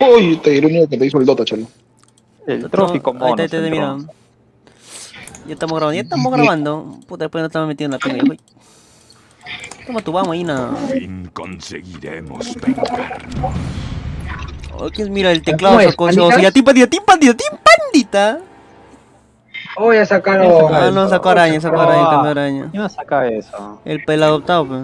Uy, te diré uno que te hizo el Dota, chalo. El trófico Ahí mono. te, te, te, mira. Ya estamos grabando, ya estamos grabando. Puta, después no estamos metiendo en la pena. Toma tu vamos, Ina. fin conseguiremos vengarnos. Oh, ¿quién mira el teclado ¿Cómo es? sacó eso? ¿Panditas? Ya, tim pandita, tim pandita, tim pandita. Oh, ya sacaron. Ah, no, sacó araña, sacó araña, cambió araña. ¿Quién no saca eso? El pelado adoptado, pues.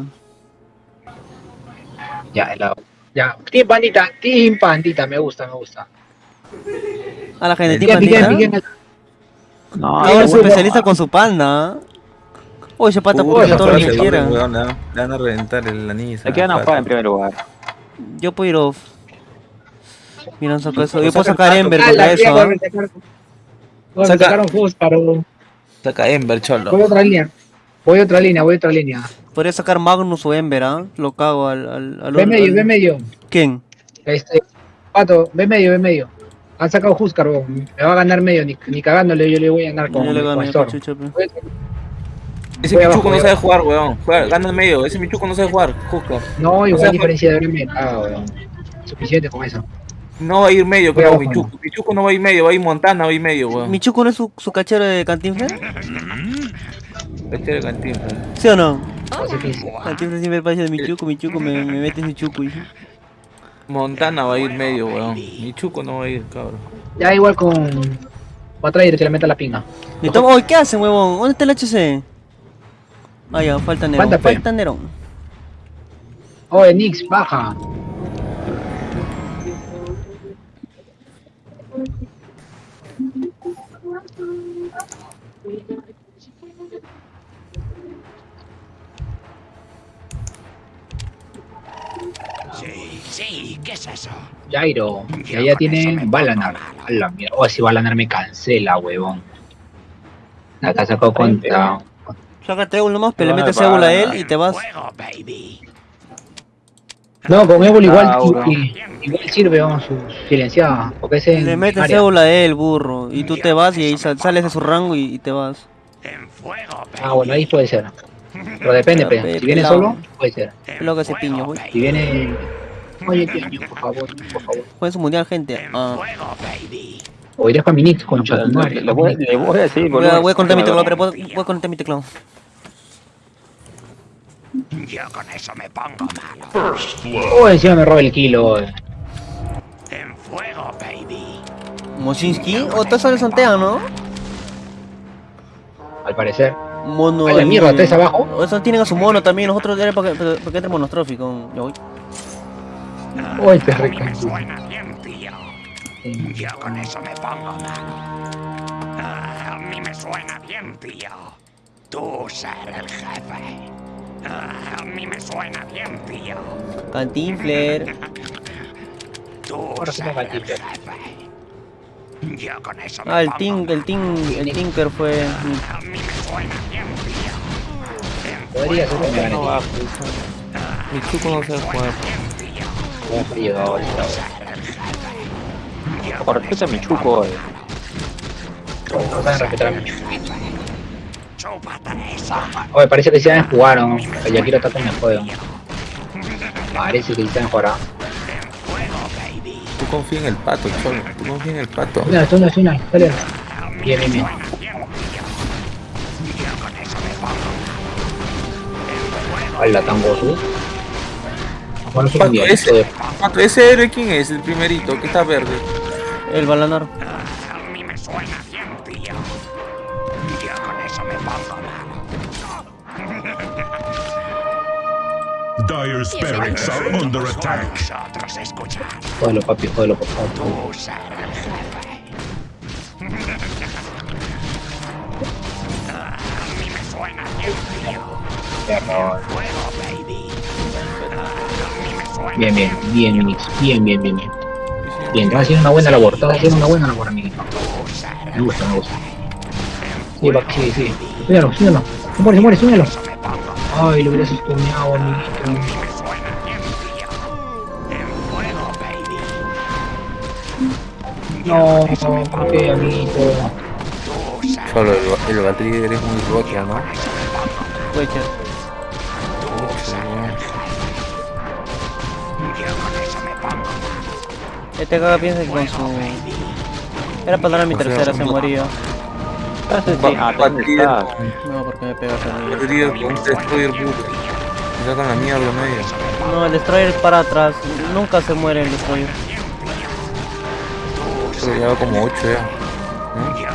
Ya, el lado. Ya, Team Pandita, Team Pandita, me gusta, me gusta. A la gente, piquen, pandita. piquen. No, Ahora es especialista con su panda. Oye, ese pata puede todo lo que quiera. Le van- a reventar el anillo. Le quedan a jugar en primer lugar. Yo puedo ir off. Mira, saco eso. Yo puedo sacar. Ember Ah, contra eso. ¿ah? sacaron- Saca- Ember, cholo. Voy a otra línea. Voy a otra línea, voy a otra línea. Podría sacar Magnus o Ember, ¿ah? Lo cago al. al, al Ve medio, al- ve medio. ¿Quién? Este, Pato, ve medio, ve medio. Han sacado Huskar, weón. me va a ganar medio, ni, ni cagándole yo le voy a ganar con, Yo le con gané a Storm. Cachucha, pe. Voy a- Ese Michuco no sabe jugar, weón. Juega, gana en medio. Ese Michuco no sabe jugar. Justo. No, igual sea, diferencia de me cago, weón. Suficiente con eso. No va a ir medio, abajo. Michuco. Michuco no va a ir medio, va a ir Montana, va a ir medio, weón. ¿Michuco no es su, su cachero de Cantinflas? Este de Cantinflas. ¿Sí o no? Dice. Cantinflas siempre parece de Michuco, Michuco me, me mete ese chuco. y- Montana va a ir medio, weón. Michuco no va a ir, cabrón. Ya igual con. Va a traer que le meta la pinga. Y ¿qué hacen, huevón? ¿Dónde está el HC? Ah, ya, falta Nerón. Falta. Falta Nerón. Oye, Nix, baja. Sí, ¿qué es eso? Jairo. Y allá tiene Balanar. A la mierda. Oh, si Balanar me cancela, huevón. Acá sacó contra. Sácate uno nomás, pero le metes cébula a él y te vas. Fuego, baby. No, con Evil igual, Ah, igual sirve, vamos, silenciada. Porque es en Le metes cébula a él, burro. Y tú te vas y ahí sal- sales de su rango y, y te vas. En fuego, baby. Ah, bueno, ahí puede ser. Pero depende, Pero, pe. pe, Si viene solo, puede ser. Es lo que hace piño, güey. Si viene. Oye, piño, por favor, por favor. Juega su mundial, gente. En Ah. fuego, baby. O iré a Minix, concha madre. Le, le voy, le voy a decir, boludo. voy a conectar mi teclado, pero voy, voy a conectar mi teclado. Yo con eso me pongo malo. Oh, encima me roba el kilo. oye. En fuego, baby. Mosinski, o todos son Santea, ¿no? Al parecer. Mono. A la mierda, ¿tres abajo? O sea, tienen a su mono también. Nosotros ya para que, para que entre monostrófico. Ya voy. Uy, A perro. mí me suena bien, tío. Yo con eso me pongo malo. Ah, a mí me suena bien, tío. Tú ser el jefe. Ah, a mí me suena bien, tío. Cantinfler. Tú ser me va a el jefe. Yo con eso me Ah, el Tink, el. Tink, el Tinker fue. A mí me suena bien, tío. Podría ser un No va, pues. Michuco no sabe jugar. A llegar ahorita. Por respeto a Michuco, eh. No saben respetar a esa. Oye, parece que ya jugaron. El Yakiro está con el juego. Parece que ya. Fuego, baby. Tú confía en el pato, cholo. Tú confía en el pato. Una, una, una, dale. Bien, bien, bien. Me Hola, tan gozo. Bueno, ese, pato, ese héroe, ¿quién es? El primerito, que está verde. El Balanar. A mí me suena bien, tío. Yo con eso me pongo malo. Dire's barracks are under attack. Papi, jódelo, por favor. Tú ser el jefe. A mí me suena bien, tío. Bien, bien, bien, Unix. Bien, bien, bien, bien. Bien, estás haciendo una buena labor. Estás haciendo una buena labor, amiguito. Me gusta, me gusta. Sí, va, sí, sí. Súbelo, súbelo. Se muere, se muere, súbelo. Ay, lo hubieras estuneado, amiguito. No, ¿por qué, amiguito? Solo el, el Batrigger es muy roquia, ¿no? Este caga piensa que con su... Era para darle mi O tercera, se moría. Ah, sí, sí. Ah. No, porque me pegas a mí. Con un destroyer puto. Me sacan la mierda medio. No, el destroyer para atrás. Nunca se muere el destroyer. Pero ya va como 8 ya. ¿No?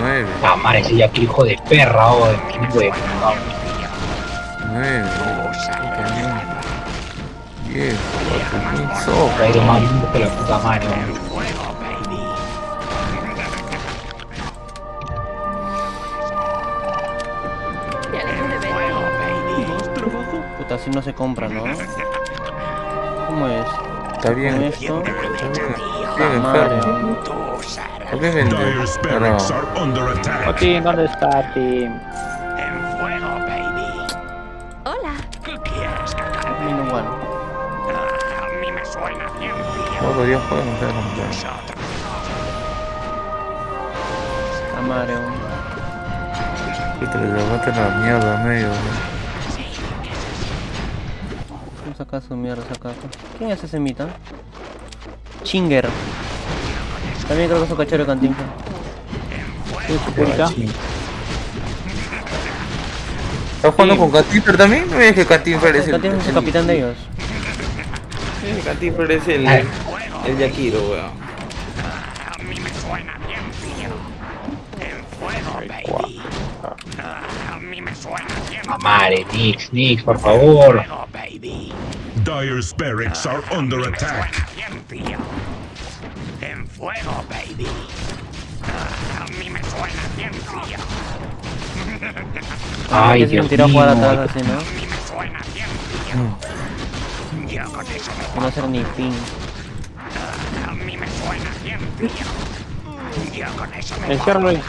9, Ah, madre, ese Jackie, hijo de perra, oh, qué huevo. 9, 10, 4, so. Traído más lindo que la puta madre. Puta, así no se compra, ¿no? ¿Cómo es? Está bien, Con está esto. bien. Bien Madre. enfermo. ¿Por qué vende? Pero, ¿dónde está, Tim? Tío. todos los días juegan, no sé cómo se Nosotros. A madre, Que te le levanten la mierda a medio. ¿no? Vamos a sacar su mierda, saca. ¿Quién es ese mita? Chinger. También creo que es un cachero de cantinflas. ¿Estás jugando con Catifler también? No es que Catifler es el... Cantinflas es el capitán de ellos. Sí, Catifler es el... El Yakiro, weón. A mí me suena bien, tío. En fuego, baby. A mí me suena bien. Madre, Nix, Nix, por favor. Dire's barracks are under Me attack. suena bien, tío. En fuego, baby. A mí me suena bien, tío. Ay, Dios tiro mío. jugar atrás así, ¿no? A mí me suena bien, tío. Yo con eso me Que no hacer ni ping. Tío. Yo con eso me Enciérralo ahí.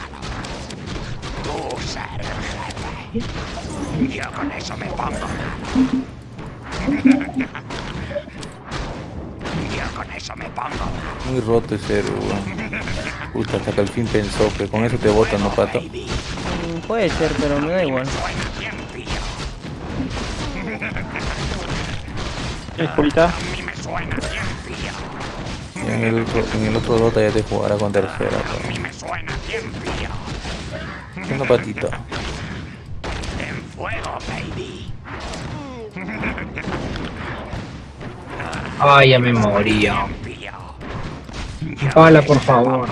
Tú ser el jefe. Yo con eso me pongo malo. Yo con eso me pongo malo. Muy roto ese héroe, weón. Puta, hasta que al fin pensó que con eso te botan, ¿no, pato? Mm, Puede ser, pero me da igual. Suena bien, tío. ¿Tienes pulita? A mí me suena bien, tío. En el, otro- en el otro Dota ya te jugará con tercera, A mí weón. me suena bien, tío. Una patita. En fuego, baby. Ay, ya me moría. Pala, por favor.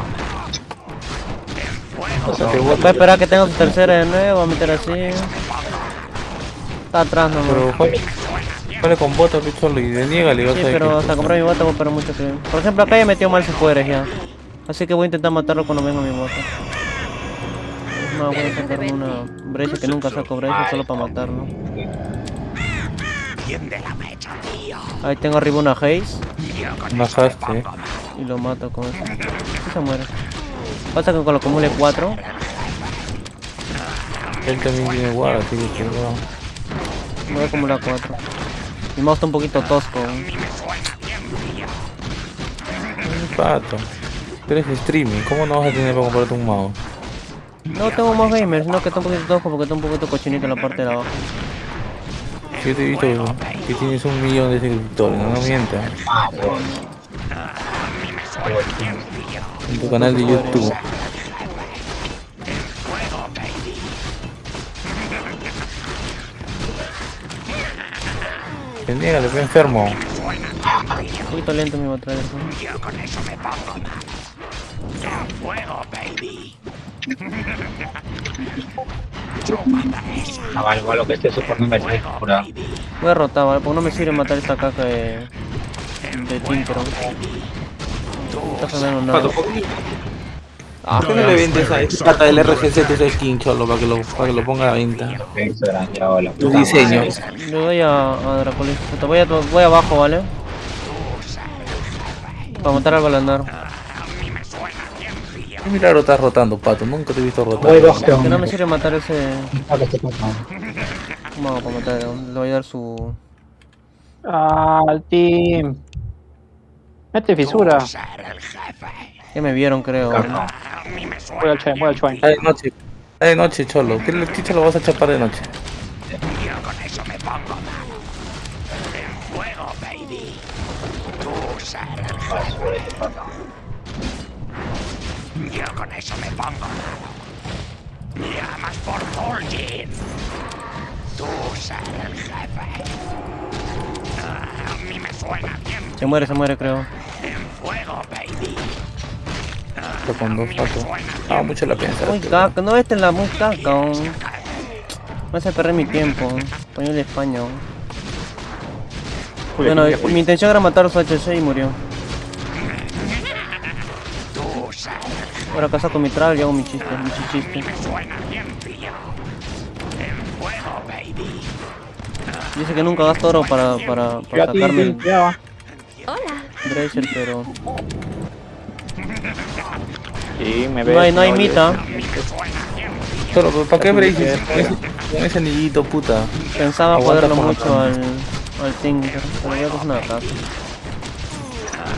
Voy a esperar que tenga su tercera de nuevo, voy a meter así. Está atrás nomás. Pero juega con bota, picholo, y deniégale, vas Sí, a pero hasta comprar mi bota voy a esperar mucho que... Por ejemplo, acá ya metió mal sus poderes ya. Así que voy a intentar matarlo cuando venga mi bota. No, voy a sacarme una brecha que nunca saco brecha solo para matarlo. Tío. Ahí tengo arriba una Haze Una eh. malo. y lo mato con eso. Sí se muere. Pasa que con lo acumule 4, Él también tiene guarda, así que weón. voy a acumular 4. Mi mouse está un poquito tosco. Pato. Tú eres streaming, ¿cómo no vas a tener para comprarte un mouse? No tengo más gamer, sino que está un poquito tosco porque está un poquito cochinito en la parte de abajo. Yo te he visto que tienes un millón de suscriptores, no, no mientas. En tu canal de YouTube. Niégale, fue enfermo. Un poquito lento mi batalla. ¿no? Yo con eso me pongo fuego, baby. Ah, vale, lo que este super no me trae cura. Voy a rotar, ¿vale? Porque no me sirve matar esta caca de... de Tinkeron. No está nada. Ah, ¿por qué no le vendes a esta plata del RGC tu skin, cholo, para que lo, para que lo ponga a la venta? Tu diseño. Le doy a, a Dracolis. Voy, a, voy abajo, ¿vale? Para matar al balandar. Qué milagro estás rotando, pato. Nunca te he visto rotar. Voy dos Que no me sirve matar ese... Ah, que estoy pasando. ¿Cómo hago para matar? Le voy a dar su... Ah, Tim. Mete fisura. Ya me vieron, creo. ¿vale? A mí me suena Voy al chain, voy al chain. De noche. De noche, cholo. ¿Qué le chicha lo vas a chapar de noche? Yo con eso me pongo malo. En fuego, baby. Tú ser el Yo con eso me pongo malo. Llamas por Fulgin. Tú ser el jefe. A mí me suena bien. Se muere, se muere, creo. En fuego, baby. Esto con dos patos. Ah, mucho la piensa. Muy caca, no este es la muy caca. oh. Me hace perder mi tiempo. Español de España. oh. Bueno, mi intención era matar a su HC y murió. Ahora casa con mi travel y hago mi chiste, mi chichiste. Dice que nunca gasto oro para, para, para sacarme va. Bracer, pero... Sí, me ves. No hay, no hay mita. Solo, ¿para qué? Con ese- Con ese anillito, puta. Pensaba joderlo mucho acá. al, al Tinker, pero ya que es una caca.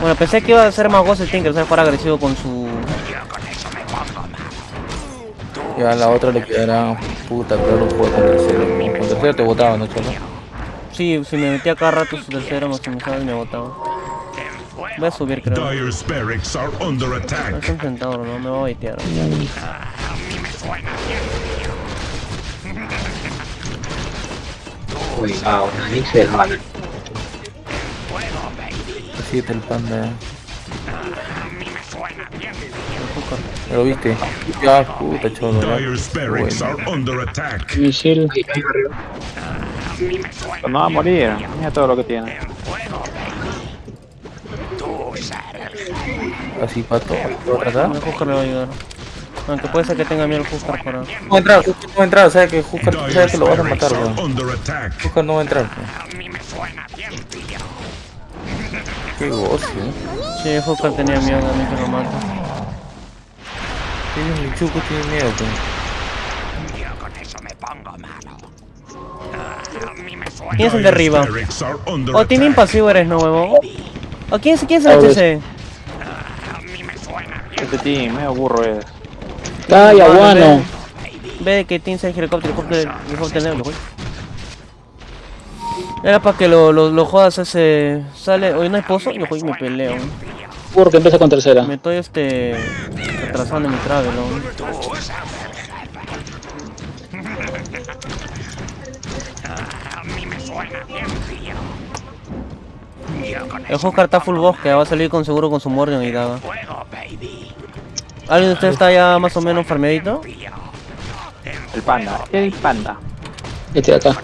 Bueno, pensé que iba a ser más gozo el Tinker, o sea, fuera agresivo con su... Ya a la otra le quedará puta, pero lo juego con tercero. Con tercero te botaba, ¿no, cholo? Sí, si me metía cada rato su tercero, maximizaba y me botaba. Voy a subir, creo. Are under No attack. está enfrentado, no, me va a baitear. Cuidado. Así está el panda. ¿Lo viste? Ya, puta, cholo. Bueno. are under attack. No va a morir. Mira todo lo que tiene. Así, pato. ¿Otra acá? El Huskar le va a ayudar. Aunque puede ser que tenga miedo el Huskar para... No va a entrar, Huskar no va a entrar, sabe que Huskar sabe que lo vas a matar, weón. Huskar no va a entrar, weón. Qué gocio. Sí, el Huskar tenía miedo a mí que lo mate. Tiene un Michuco, tiene miedo, weón. Yo con eso me pongo malo. Ah, a me. ¿Quién es el de arriba? under Oh, tiene impasivo eres, ¿no, huevo? ¿O quién, es- quién es el HC? Este team, medio burro es. Calla, Vale, guano. Ve que tiene el helicóptero, helicóptero, helicóptero negro, güey. Era para que lo, lo, lo jodas ese... Sale... Hoy no hay pozo, yo hoy me peleo. Burro que empieza con tercera. Me estoy este... Retrasando mi travel. A mí me suena bien, tío. El Huskar está full bosque, va a salir con seguro con su Morgan y baby. ¿Alguien de ustedes está ya más o menos farmeadito? El panda. El panda. Este de acá.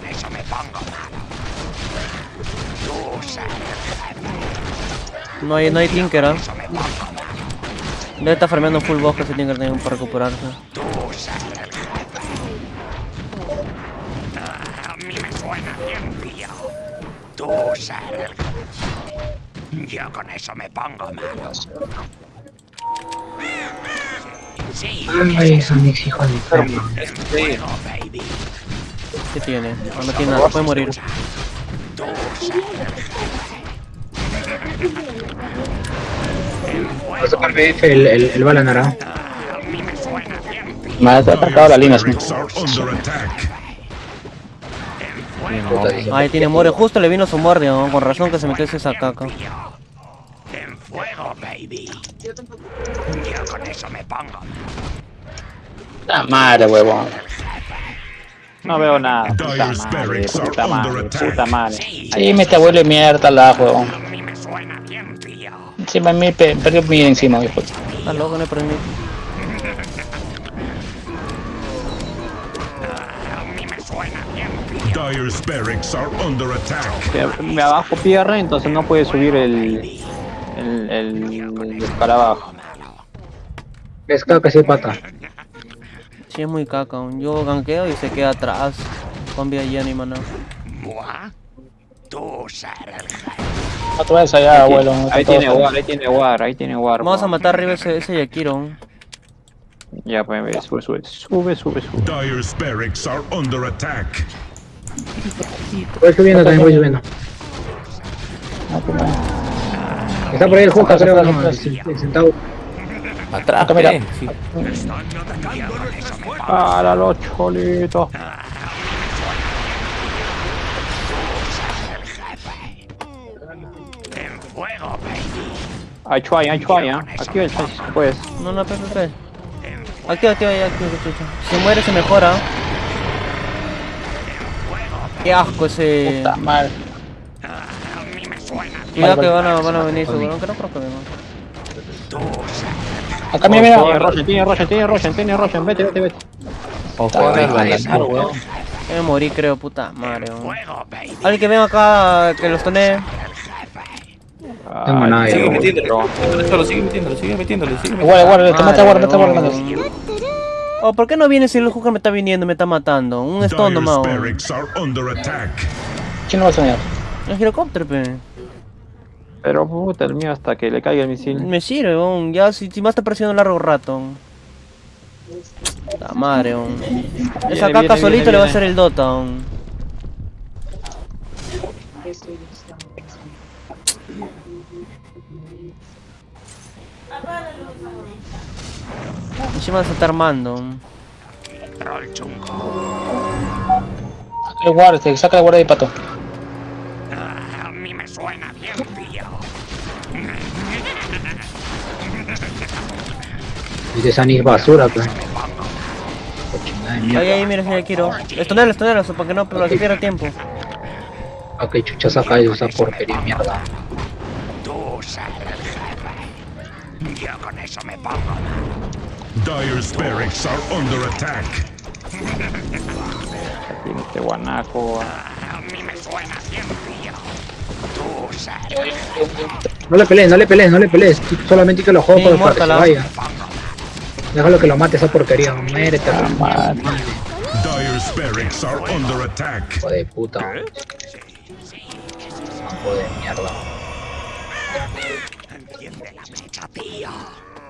No hay, no hay Tinker, ¿ah? malo. Debe estar farmeando full bosque ese Tinker también para recuperarse. Tú Yo con eso me pongo malo. Sí, Ay, Nanix, hijo de perra. fuego, baby. ¿Qué tiene? No, no tiene nada, puede morir. Va a sacar BF el, el, el bala naranja. A mí me suena bien, tío. Me ha atacado la línea. Attack. Ahí tiene More, justo le vino su Morgan, ¿no? con razón que se metió esa caca. Fuego, baby. Yo con eso me pongo. La madre, huevón. No veo nada. Puta madre, puta madre, puta madre. Sí, me te vuelve mierda la huevón. A mí me suena bien, tío. Encima me pe- perdió mi encima, hijo. Está loco, no hay por mí. A mí me suena bien, tío. Dire's barracks are under attack. Me abajo pierre, entonces no puede subir el. El. El. el escarabajo. Es caca, sí, pata. Sí, es muy caca. Yo ganqueo y se queda atrás. Con vida llena y maná. Tú jefe. Otra vez allá, abuelo. Ahí tiene war, ahí tiene war, ahí tiene war. Vamos a matar arriba ese, ese Yakiro. Ya, pues, ve, sube, sube, sube, sube, sube. Dire's barracks are under attack. Voy subiendo también, voy subiendo. Está por ahí el Juca, creo, centavo. Atrás, mira. eh. Sí. Para los cholitos. En fuego, baby. Hay Chuay, hay Chuay, ¿ah? Aquí el Chuay si puedes. No, no, espera, espera. Activa, activa, ya, activa, chucha. Si muere se mejora. Qué asco ese. Puta madre. Cuidado que van a, van a venir seguro, aunque no creo que vengan. Acá mira, mira. Tiene Roshan, tiene Roshan, tiene Roshan, tiene Roshan, vete, vete, vete. Ojo, a ganar, weón. Me morí, creo, puta madre. weón. Alguien que venga acá, que los tone. Tengo nada, Sigue metiéndolo, metiéndolo, sigue metiéndolo, sigue metiéndolo, sigue metiéndolo. Guarda, guarda, te mata, guarda, mata, guarda. Oh, ¿por qué no viene si el Hooker me está viniendo y me está matando? Un Dire's nomás. ¿Quién no va a soñar? El helicóptero, pe. Pero puta, el mío hasta que le caiga el misil. Me sirve. Ya, si, si más está presionando largo rato. La madre, weón. Esa Viene, caca viene, solito viene, le va a hacer el Dota, weón. Encima se está armando. Saca el guarda, te saca el guarda de pato. Dice Sani es basura, pues. De. Ahí, ahí, mira, señor Kiro. Estonelo, estonelo, para que no, para que pierda tiempo. ¿A qué chucha saca esa porquería de mierda? Tú jefe. Yo con eso me pongo. Dire's barracks are under attack. Tiene este guanaco. Ah, a mí me suena. Tú jefe. No le pelees, no le pelees, no le pelees. Solamente que lo juego Sí, para que se vaya. Déjalo que lo mate esa porquería. Muérete, attack. Hijo de puta. Hijo de mierda.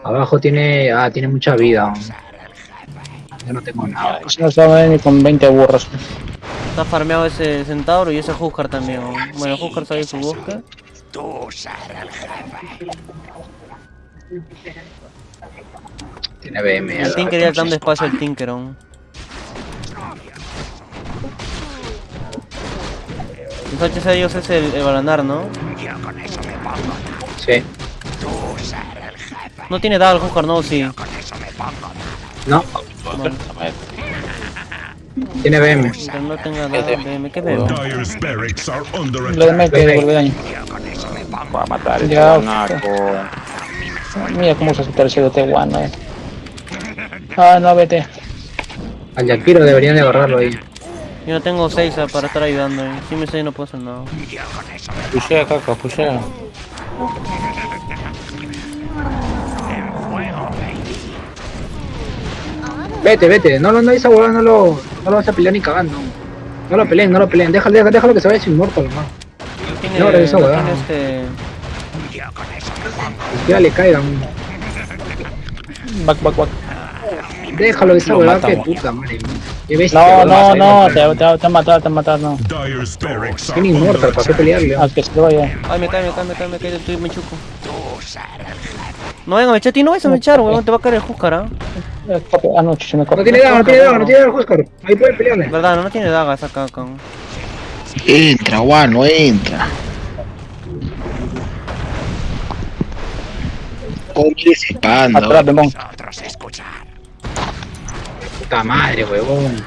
Abajo tiene. Ah, tiene mucha vida. Yo no tengo nada. No se va a venir con 20 burros. Está farmeado ese centauro y ese Huskar también. Bueno, Huskar sale su bosque. Tú ser el jefe. Tiene BM. El Tinker ya dando espacio al Tinker aún. Entonces ellos es el, el Balanar, ¿no? Yo con eso me pongo malo. Sí. Tú ser el jefe. No tiene daga el Huskar, no, sí. Con eso me pongo malo. No, Bueno, tiene BM. que no tenga daga, BM, ¿qué under Lo de attack. Mike devuelve daño. Va a matar Ya, guanaco. Mira cómo se asusta el cielo este guano, eh. Ah, no, vete. Al Yakiro deberían de agarrarlo ahí. Yo no tengo 6 para estar ayudando. eh. Si me 6 no puedo hacer nada. Pushea, caca, baby. Vete, vete. No, no, no, esa huevada no lo, no lo vas a pelear ni cagando. No lo peleen, no lo peleen. Déjalo, déjalo, déjalo que se vaya sin muerto, nomás. No No, weón. tiene este... Siquiera le caigan. Back, back, back. Déjalo, esa Lo huevada que puta, madre. No, no, no, te, te, te han matado, te han matado, no. Tiene inmortal, ¿para qué pelearle? Ah, que se vaya. Ay, me cae, me cae, me cae, me cae, estoy me chuco. el. No venga, me ti no vayas a mechar, weón, te va a caer el ¿ah? Eh, copia. Ah, no, chucho, me No copia. tiene daga, no tiene daga, no tiene daga, Huskar. Ahí puede pelearle. Verdad, no, no tiene daga esa caca. Entra, guano, entra. ¿Cómo quieres ese panda? Atrás, Bemón. Nosotros escuchar. Puta madre, huevón.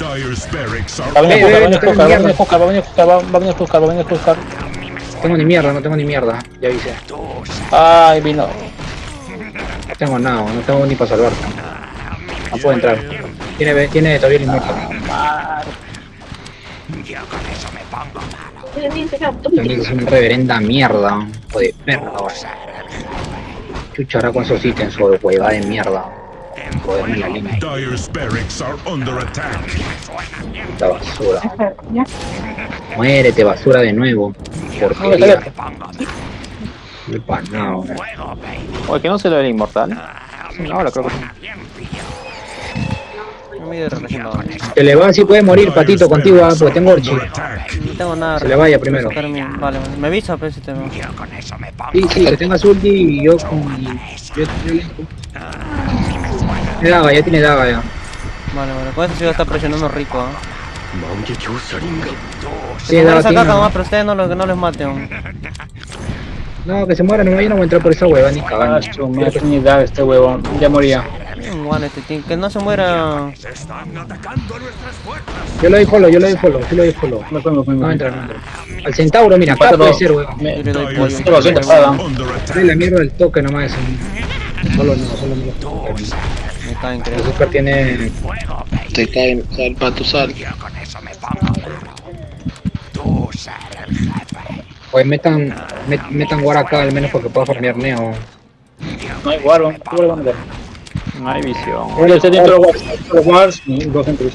Va a venir Ve, ve, Juscar, va a venir Juscar, va a venir Juscar, va a venir va a venir Juscar, va a venir Juscar. No tengo ni mierda, no tengo ni mierda. Ya avisé. Ay, vino. No tengo nada, no tengo ni para salvarte. No puedo entrar. Tiene, tiene todavía el inmortal. Yo con eso me pongo malo. También es una reverenda mierda. Hijo de perra, weón. Chucha, ahora con esos ítems, o huevada de mierda. Joderme la línea. Dire's barracks are under attack. La basura. Muérete, basura de nuevo. Porquería. El panado. Oye, que no se lo era inmortal. Ahora creo que. Se le va, si puede morir, patito, contigo, ah, porque tengo orchi. No tengo nada. Se le vaya primero. Vale. Me avisa, pues, si te Sí, sí, que tengas ulti y yo con... y- Yo, Tiene daga, ya tiene daga ya. Vale, vale. Con eso sí va a estar presionando rico, ¿ah? Tiene daga, tiene nomás, daga. pero ustedes no, lo- no les maten. No, que se muera, no, yo no voy a entrar por esa hueva ni Ah, cagando. su madre, ni da este huevón. Ya moría. Guan este team, que no se muera. Yo lo doy follow, yo lo doy follow, yo lo doy follow. Me fue, me fue, me No fue. entra, no entra. Al centauro, mira, acá Cuatro, puede dos. ser. Dale la mierda del toque nomás. Solo no, solo no. El creo. super tiene. Te cae, sal, pato, sal. Yo con eso me pongo malo. Tú ser el jefe. Pues metan, met- metan guard acá al menos porque pueda farmear neo. No hay guardo. ¿Qué guardo van a dar? No hay visión. Bueno, este dentro de los wars, dos centros.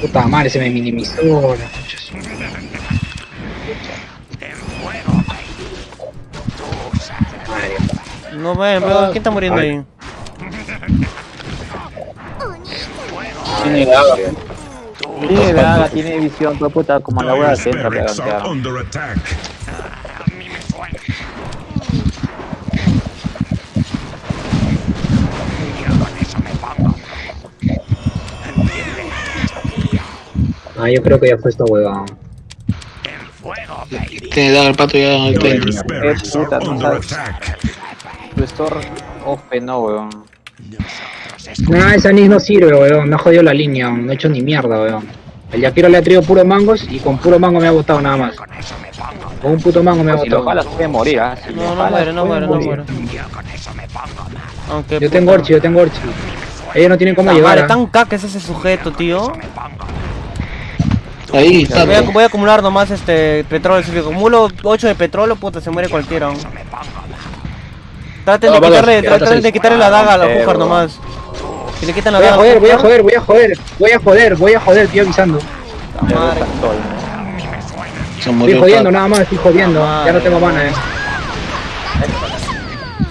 Puta madre, se me minimizó. la concha de su- En fuego, baby. Tú ser el Madre. No ven, ¿quién está muriendo ahí? Tiene daga. Tiene daga, tiene visión, pero puta, como la hueá se entra barracks are pegantear. under attack. A mí me suena. Yo con eso me pongo malo. ¿Entiendes? Ah, yo creo que ya fue esta hueva. Tiene daga el pato ya al barracks are puta, no sabes. attack. Restore off, no, weón. Nah, esa Nis no sirve, weón. Me ha jodido la línea, weón. no he hecho ni mierda, weón. El Yakiro le ha traído puro mangos y con puro mango me ha botado nada más. Con eso me pongo Con un puto mango me ha Pues si lo botado. puede morir, ¿ah? Si No, no muere, no muere, no muere. Yo con eso me pongo malo. Aunque. Yo puta, tengo Orchi, yo tengo Orchi. Ellos no tienen cómo puta llegar. madre, ¿ah? tan caca es ese sujeto, tío. Ahí, Voy a, pato. voy a acumular nomás este petróleo. Si le acumulo 8 de petróleo, puta, se muere cualquiera. Traten de Ah, vale, quitarle, traten está de quitarle la daga a la Pujar nomás. Si le quitan la Voy a joder, voy a joder, voy a joder, voy a joder, voy a joder, estoy avisando. Estoy jodiendo nada más, estoy jodiendo. Ya no tengo mana, eh.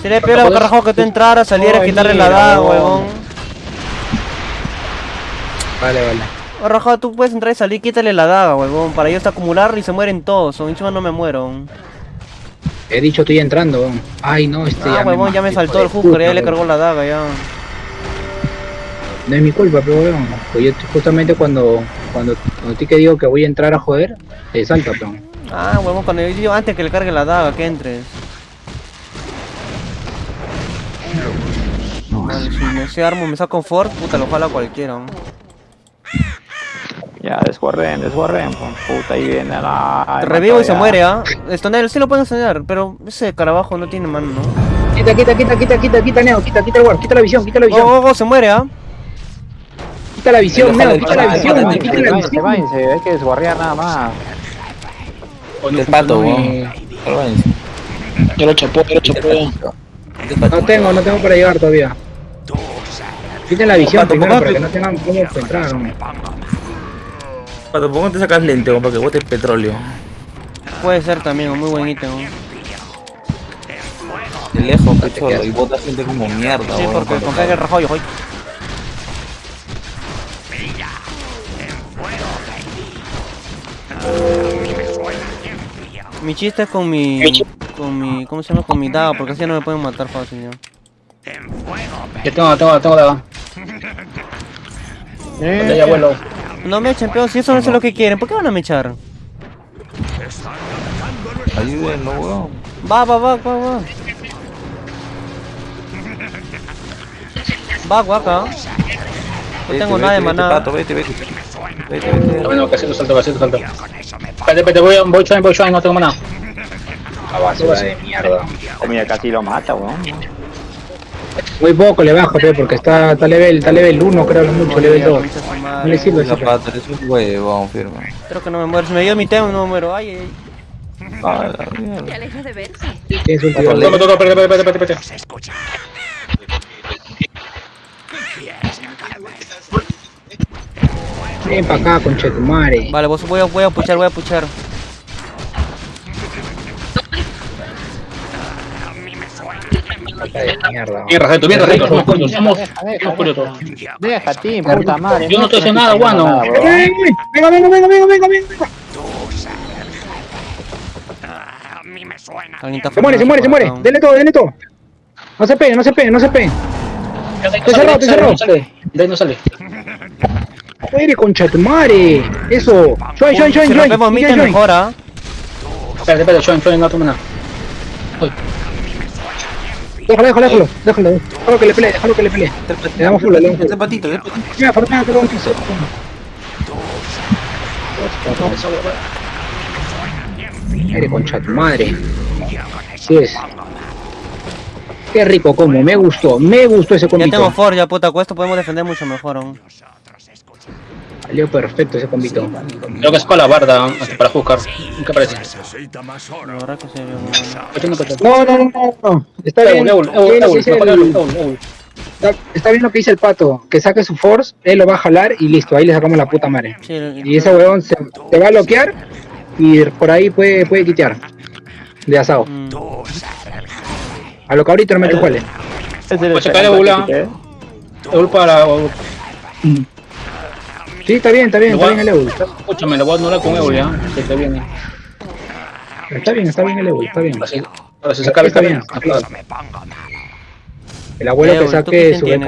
Sería peor a Carrajón que tú entraras, salieras, Ay, quitarle la daga, huevón. Vale, vale. Carrajón, tú puedes entrar y salir, quítale la daga, huevón. Para ellos acumular y se mueren todos. O encima no me muero. He dicho estoy entrando, weón. Ay, no, este Ah, huevón, ya me saltó el hooker, ya le cargó la daga, ya. No es mi culpa, pero weón. Pues yo justamente cuando, cuando, cuando ti que digo que voy a entrar a joder, te salta, peón. Ah, huevón, cuando yo digo antes que le cargue la daga, que entres. Vale, si me ese armo me saco Ford, puta, lo jala cualquiera. ¿no? Ya, desguarden, desguarden. Puta, ahí viene la. Te revivo y se muere, ¿ah? Estonel, sí lo pueden estonear, pero ese carabajo no tiene mano, ¿no? Quita, quita, quita, quita, quita, quita, Neo, quita, quita el guard, quita la visión, quita la Oh, visión, oh, oh, se muere, ¿ah? Quita la visión, Neo, quita la visión, quita la visión. váyanse, hay que desguarrear nada más. El pato, weón. Ya lo chapó, ya lo chapó. No tengo, no tengo para llegar todavía. Quiten la visión Pato, primero para que no tengan cómo entrar. Pato, ¿por qué te sacas lente? Para que botes petróleo. Puede ser también, un muy buen ítem. ¿no? De lejos, pecholo. Y bota gente como mierda, Sí, porque con que el rajoyo, hoy. Mi chiste es con mi. con mi. ¿cómo se llama? con mi daga, porque así no me pueden matar fácil ya. Yo tengo, tengo, tengo daga. Eh, Ya vuelo. No me echen, pero si eso no es lo que quieren, ¿por qué van a me echar? Ayúdenlo, weón. Va, va, va, va, va. Va, guaca. No Vete, tengo vete, nada de vete, maná. Pato, vete, vete. Vete, vete. Bueno, casito salto, casito salto. Espérate, espérate, voy, voy shrine, voy shrine, no tengo mana. La basura de mierda. Mira, casi lo mata, weón. Muy poco le bajo, pe, porque está, está level, está level 1, creo, lo mucho, level 2. Concha su madre. No le sirve. Pato, eres un huevón, firme. Creo que no me muero. Si me dio mi tema, no me muero. Ay, ay. Ah. Te alejas de verse. Tienes un tío. Toma, toma, espérate, espérate, espérate, espérate. Se escucha. Ven para acá, conchetumare. Vale, vos voy a, voy a puchar, voy a puchar. mierda. Bien, Rajeto, bien, Rajeto. Somos somos. Deja, ti, puta madre. Yo no estoy haciendo nada, guano. Venga, venga, venga, venga, venga, venga. A mí me suena. Alguien está Se muere, se muere, se muere. Denle todo, denle todo. No se peguen, no se peguen, no se peguen. Te cerró, te cerró. No sale, de ahí no sale. Joder, conchetumare. Eso. Join, join, join, Si join. rompemos Join, join. mejora. Espérate, espérate, shrine, shrine, no tengo mana. Déjalo, déjalo, déjalo, déjalo. Déjalo que le pelee, déjalo que le pelee. Le damos full, le damos full. Este patito, este patito. Mira, Fernando, te lo. Eres concha de tu madre. Así es. Qué rico como, me gustó, me gustó ese Ya tengo combito. for, ya puta, con esto podemos defender mucho mejor aún. Salió perfecto ese combito. Creo que es para la barda, hasta para juzgar. ¿Qué parece? Se. No, no, no, no, no. Está bien, está, bien lo que dice el pato, que saque su force, él lo va a jalar y listo, ahí le sacamos la puta madre. Y ese huevón se, te va a bloquear y por ahí puede, puede quitear. De asado. mm, A lo cabrito no me juele. Pues se cae Eul, ah. Eul para... Sí, está bien, está bien, está bien el Eul. Escúchame, lo voy a anular con Eul, ya. Se te viene. Está bien, está bien el Eul, está bien. Ahora se saca Está bien. El abuelo que ¿tú saque su Eul.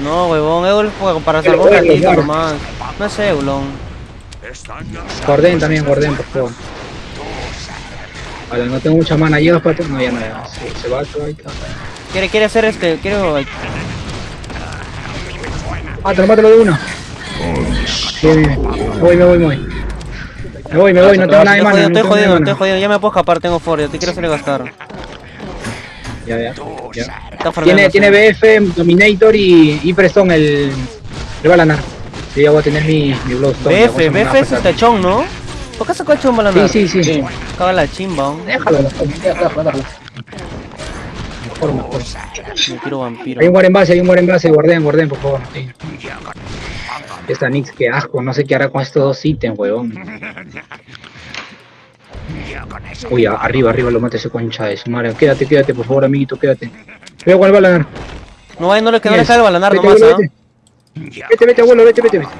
No, huevón, Eul juega para salvar un ratito nomás. No es Eulon. Gordén también, Gordén, por favor. Vale, no tengo mucha mana, llegas pato. No, ya no, ya. Se, se va, se va. ahí está. Quiere, quiere hacer este, quiere... Mátalo, mátalo de una. Bien, bien, bien. Me voy, me voy, me voy. Me voy, me voy, no tengo nada de Estoy mana. jodido, no estoy jodido, mana. estoy jodido. Ya me puedo escapar, tengo for, ya te quiero hacer gastar. Ya, ya. Tiene, tiene BF, Dominator y, y Preston el. Le va a ganar. Sí, ya voy a tener mi, mi a BF, BF es pasada. este chon, ¿no? ¿Por qué sacó el chon para Sí, sí, sí. Caga la chimba. Déjalo, déjalo, déjalo, Me vampiro. Hay un war en base, hay un war en base, guarden, guarden, por favor. Sí. Esta Nix, qué asco, no sé qué hará con estos dos ítems, huevón. Uy, a- arriba, arriba lo mata ese concha de su madre. Quédate, quédate, por favor, amiguito, quédate. Cuidado con el balanar. No, vaya, no le, que no le el balanar Vete, nomás, abuelo, ¿ah? vete. Vete, vete, abuelo, vete, vete, vete.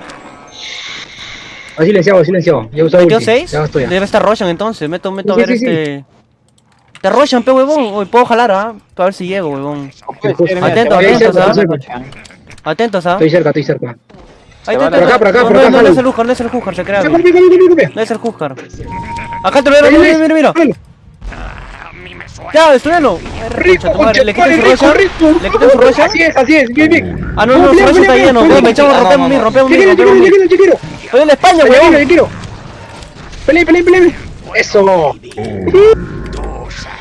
Ha silenciado, ha silenciado. Ya usó ¿Metió ulti. 6? Ya estoy. Debe estar Roshan entonces. Meto, meto a Sí, ver sí, sí, este. Te Roshan, pe huevón. Hoy puedo jalar, ¿ah? Para ver si llego, huevón. Atento, atentos, cerca, ¿ah? estoy cerca. Atentos, ¿ah? Estoy cerca, estoy cerca. Ahí Por acá, por acá, no, por no, acá, no, no es el Hujar, no es el Hujar, se crea. No es el Hujar. Acá te lo veo, mira, mira, mira, mira. Ya. Rico, madre, ¿Le quitan su rico. ¿Le quitan su? Así es, así es, bien, bien. Ah, no, no, su Roshan está lleno. me echamos, no, rompemos no, mi, no. rompemos Yo mi, quiero, yo quiero, yo quiero, yo quiero. Oye, en España, Yo quiero, yo quiero. Pelea, pelea, pelea. Eso.